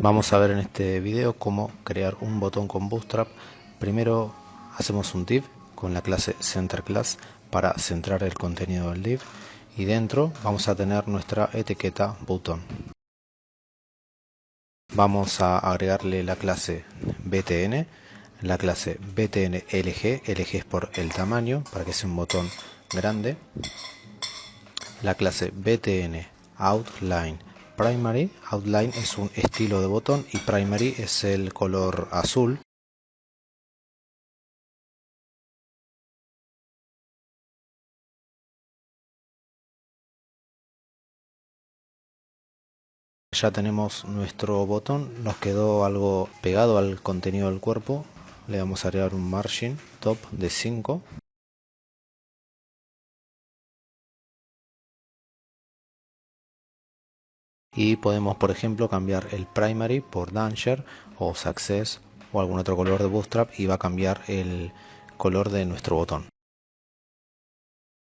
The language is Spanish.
Vamos a ver en este video cómo crear un botón con Bootstrap. Primero hacemos un div con la clase CenterClass para centrar el contenido del div y dentro vamos a tener nuestra etiqueta botón. Vamos a agregarle la clase btn, la clase btnlg, lg es por el tamaño para que sea un botón grande, la clase btn outline Primary, Outline es un estilo de botón y Primary es el color azul. Ya tenemos nuestro botón, nos quedó algo pegado al contenido del cuerpo. Le vamos a agregar un margin top de 5. Y podemos por ejemplo cambiar el primary por danger o success o algún otro color de bootstrap y va a cambiar el color de nuestro botón